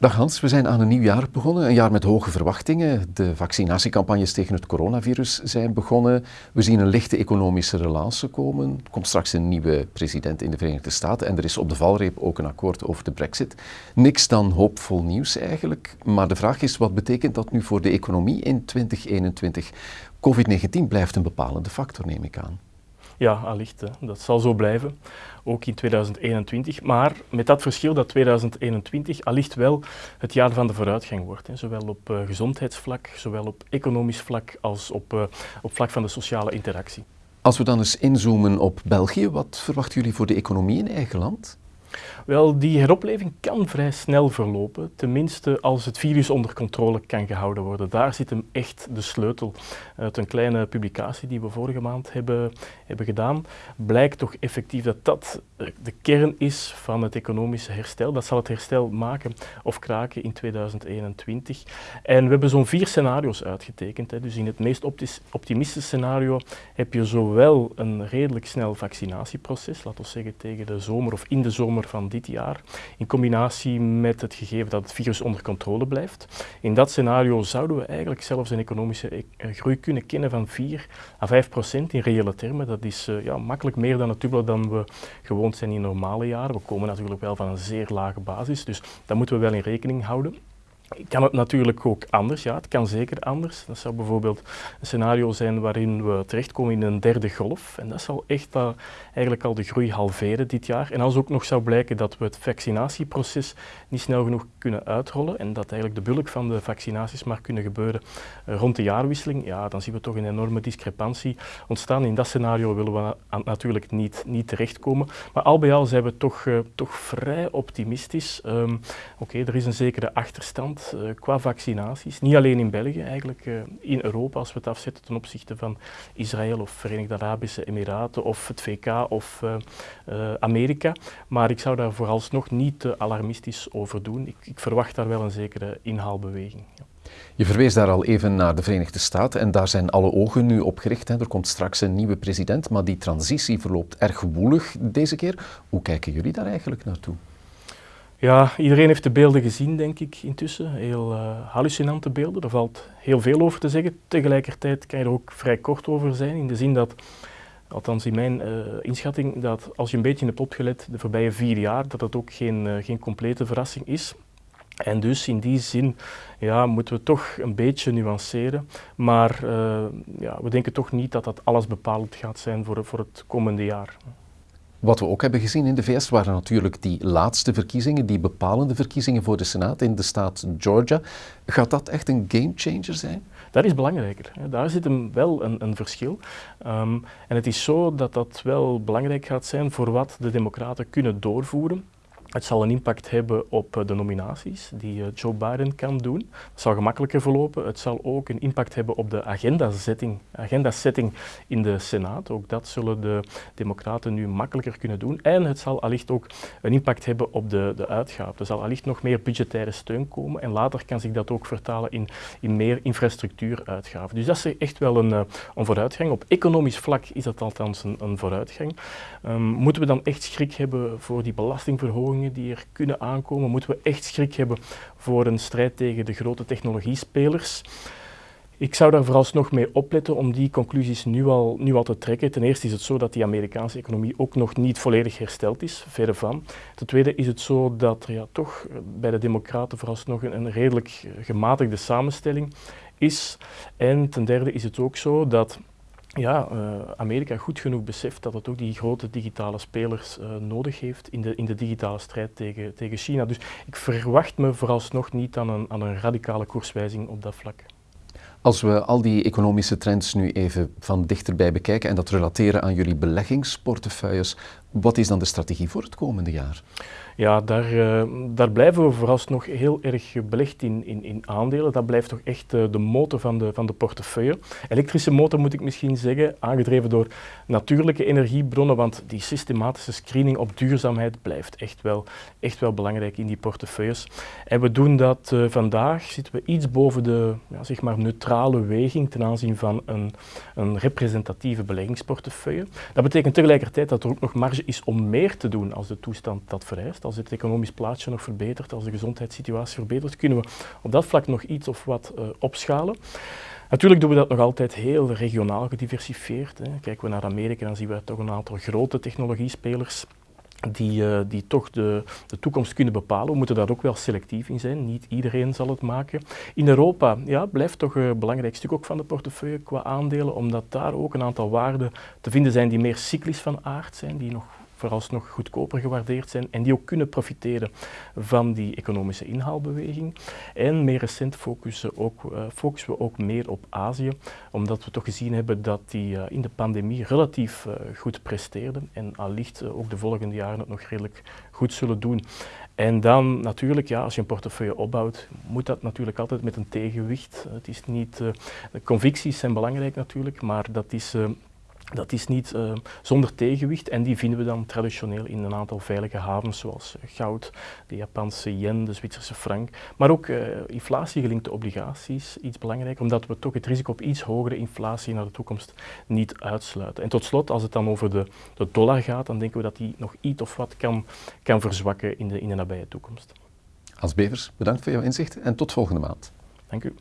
Dag Hans, we zijn aan een nieuw jaar begonnen. Een jaar met hoge verwachtingen. De vaccinatiecampagnes tegen het coronavirus zijn begonnen. We zien een lichte economische relance komen. Er komt straks een nieuwe president in de Verenigde Staten en er is op de valreep ook een akkoord over de brexit. Niks dan hoopvol nieuws eigenlijk. Maar de vraag is, wat betekent dat nu voor de economie in 2021? COVID-19 blijft een bepalende factor, neem ik aan. Ja, allicht. Dat zal zo blijven, ook in 2021. Maar met dat verschil dat 2021 allicht wel het jaar van de vooruitgang wordt. Zowel op uh, gezondheidsvlak, zowel op economisch vlak als op, uh, op vlak van de sociale interactie. Als we dan eens inzoomen op België, wat verwachten jullie voor de economie in eigen land? Wel, die heropleving kan vrij snel verlopen, tenminste als het virus onder controle kan gehouden worden. Daar zit hem echt de sleutel. Uit een kleine publicatie die we vorige maand hebben, hebben gedaan, blijkt toch effectief dat dat de kern is van het economische herstel. Dat zal het herstel maken of kraken in 2021. En we hebben zo'n vier scenario's uitgetekend. Hè. Dus in het meest optimistische scenario heb je zowel een redelijk snel vaccinatieproces, laten we zeggen tegen de zomer of in de zomer van dit jaar, in combinatie met het gegeven dat het virus onder controle blijft. In dat scenario zouden we eigenlijk zelfs een economische eh, groei kunnen kennen van 4 à 5 procent in reële termen. Dat is uh, ja, makkelijk meer dan het dubbele dan we gewoond zijn in normale jaren. We komen natuurlijk wel van een zeer lage basis, dus dat moeten we wel in rekening houden. Kan het natuurlijk ook anders? Ja, het kan zeker anders. Dat zou bijvoorbeeld een scenario zijn waarin we terechtkomen in een derde golf. En dat zal echt uh, eigenlijk al de groei halveren dit jaar. En als ook nog zou blijken dat we het vaccinatieproces niet snel genoeg kunnen uitrollen en dat eigenlijk de bulk van de vaccinaties maar kunnen gebeuren rond de jaarwisseling, ja, dan zien we toch een enorme discrepantie ontstaan. In dat scenario willen we natuurlijk niet, niet terechtkomen. Maar al bij al zijn we toch, uh, toch vrij optimistisch. Um, Oké, er is een zekere achterstand uh, qua vaccinaties. Niet alleen in België, eigenlijk uh, in Europa, als we het afzetten ten opzichte van Israël of Verenigde Arabische Emiraten of het VK of uh, Amerika. Maar ik zou daar vooralsnog niet te alarmistisch over doen. Ik, ik verwacht daar wel een zekere inhaalbeweging. Je verwees daar al even naar de Verenigde Staten en daar zijn alle ogen nu op gericht. Er komt straks een nieuwe president, maar die transitie verloopt erg woelig deze keer. Hoe kijken jullie daar eigenlijk naartoe? Ja, iedereen heeft de beelden gezien, denk ik, intussen. Heel uh, hallucinante beelden. Er valt heel veel over te zeggen. Tegelijkertijd kan je er ook vrij kort over zijn, in de zin dat, althans in mijn uh, inschatting, dat als je een beetje hebt opgelet de voorbije vier jaar, dat het ook geen, uh, geen complete verrassing is. En dus in die zin ja, moeten we toch een beetje nuanceren. Maar ja, we denken toch niet dat dat alles bepalend gaat zijn voor, voor het komende jaar. Wat we ook hebben gezien in de VS waren natuurlijk die laatste verkiezingen, die bepalende verkiezingen voor de Senaat in de staat Georgia. Gaat dat echt een gamechanger zijn? Dat is belangrijker. Daar zit hem wel een, een verschil. Um, en het is zo dat dat wel belangrijk gaat zijn voor wat de Democraten kunnen doorvoeren. Het zal een impact hebben op eh, de nominaties die eh, Joe Biden kan doen. Het zal gemakkelijker verlopen. Het zal ook een impact hebben op de agendasetting, agendasetting in de Senaat. Ook dat zullen de Democraten nu makkelijker kunnen doen. En het zal allicht ook een impact hebben op de, de uitgaven. Er zal allicht nog meer budgettaire steun komen en later kan zich dat ook vertalen in, in meer infrastructuuruitgaven. Dus dat is echt wel een, eh, een vooruitgang. Op economisch vlak is dat althans een, een vooruitgang. Um, moeten we dan echt schrik hebben voor die belastingverhoging? Die er kunnen aankomen, moeten we echt schrik hebben voor een strijd tegen de grote technologiespelers. Ik zou daar vooralsnog mee opletten om die conclusies nu al, nu al te trekken. Ten eerste is het zo dat die Amerikaanse economie ook nog niet volledig hersteld is, verre van. Ten tweede is het zo dat er ja, toch bij de democraten vooralsnog een, een redelijk gematigde samenstelling is. En ten derde is het ook zo dat ja, uh, Amerika goed genoeg beseft dat het ook die grote digitale spelers uh, nodig heeft in de, in de digitale strijd tegen, tegen China. Dus ik verwacht me vooralsnog niet aan een, aan een radicale koerswijzing op dat vlak. Als we al die economische trends nu even van dichterbij bekijken en dat relateren aan jullie beleggingsportefeuilles, wat is dan de strategie voor het komende jaar? Ja, daar, uh, daar blijven we vooralsnog heel erg belegd in, in, in aandelen. Dat blijft toch echt uh, de motor van de, van de portefeuille. Elektrische motor moet ik misschien zeggen, aangedreven door natuurlijke energiebronnen, want die systematische screening op duurzaamheid blijft echt wel, echt wel belangrijk in die portefeuilles. En we doen dat uh, vandaag, zitten we iets boven de ja, zeg maar neutrale weging ten aanzien van een, een representatieve beleggingsportefeuille. Dat betekent tegelijkertijd dat er ook nog marge is om meer te doen als de toestand dat vereist. Als het economisch plaatje nog verbetert, als de gezondheidssituatie verbetert, kunnen we op dat vlak nog iets of wat uh, opschalen. Natuurlijk doen we dat nog altijd heel regionaal gediversifieerd. Hè. Kijken we naar Amerika, dan zien we toch een aantal grote technologiespelers die, uh, die toch de, de toekomst kunnen bepalen. We moeten daar ook wel selectief in zijn. Niet iedereen zal het maken. In Europa ja, blijft toch een belangrijk stuk ook van de portefeuille qua aandelen, omdat daar ook een aantal waarden te vinden zijn die meer cyclisch van aard zijn, die nog vooralsnog goedkoper gewaardeerd zijn en die ook kunnen profiteren van die economische inhaalbeweging. En meer recent focussen, ook, uh, focussen we ook meer op Azië, omdat we toch gezien hebben dat die uh, in de pandemie relatief uh, goed presteerden en allicht ook de volgende jaren het nog redelijk goed zullen doen. En dan natuurlijk, ja, als je een portefeuille opbouwt, moet dat natuurlijk altijd met een tegenwicht. Het is niet, de convicties zijn belangrijk natuurlijk, maar dat is dat is niet uh, zonder tegenwicht en die vinden we dan traditioneel in een aantal veilige havens zoals goud, de Japanse yen, de Zwitserse frank, maar ook uh, inflatiegelinkte obligaties, iets belangrijk, omdat we toch het risico op iets hogere inflatie naar de toekomst niet uitsluiten. En tot slot, als het dan over de, de dollar gaat, dan denken we dat die nog iets of wat kan, kan verzwakken in de, in de nabije toekomst. Als Bevers, bedankt voor jouw inzicht en tot volgende maand. Dank u.